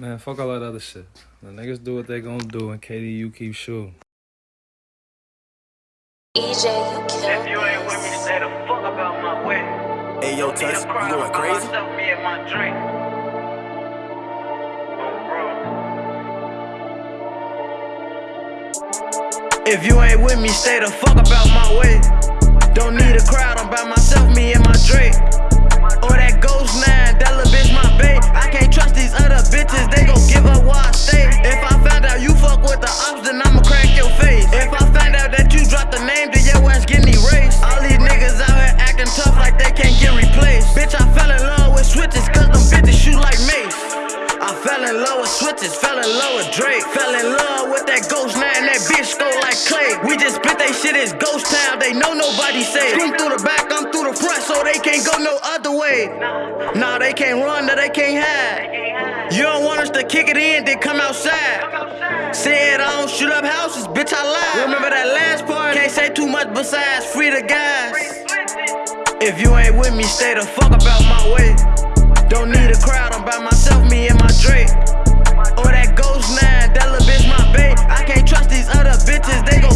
Man, fuck all that other shit. The niggas do what they gonna do, and KD, you keep shooting. EJ, you If killed you ain't with me, say the fuck about my way. Hey, yo, Need Tuss, a you crowd going crazy? Myself, me and my drink. Oh. If you ain't with me, stay the fuck about my way. The name, then your ass getting erased. All these niggas out here acting tough like they can't get replaced. Bitch, I fell in love with switches, cause them bitches shoot like mace. I fell in love with switches, fell in love with Drake. Fell in love with that ghost now and that bitch go like clay. We just spit they shit, it's ghost town, they know nobody safe. Scream through the back, I'm through the front, so they can't go no other way. Nah, they can't run, nah, they can't hide. You don't want us to kick it in, then come outside. Said I don't shoot up houses, bitch, I lied. Remember that last part? Much besides free the guys. If you ain't with me, stay the fuck about my way. Don't need a crowd, I'm by myself, me and my Drake. Or that Ghost 9, that little bitch my bae. I can't trust these other bitches, they gon'